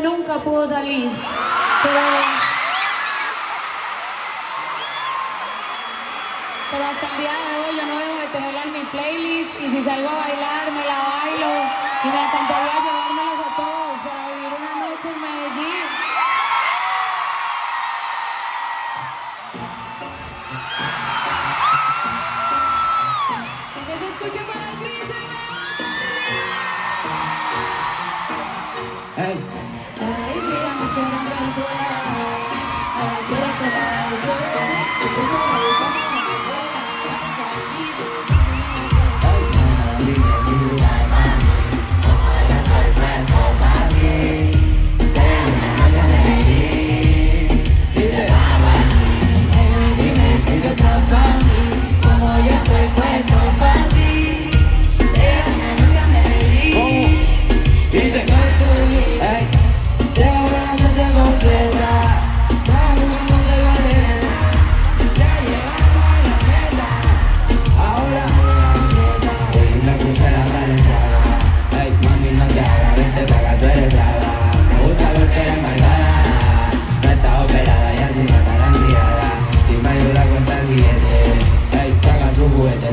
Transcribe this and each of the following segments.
nunca pudo salir. Pero, pero, hasta el día de hoy yo no debo de tenerla en mi playlist y si salgo a bailar me la bailo y me encantaría llevármelas a todos. Adriana, quero andar isolada.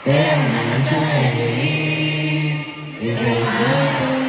Tēnā tēnā tēnā tēnā tēnā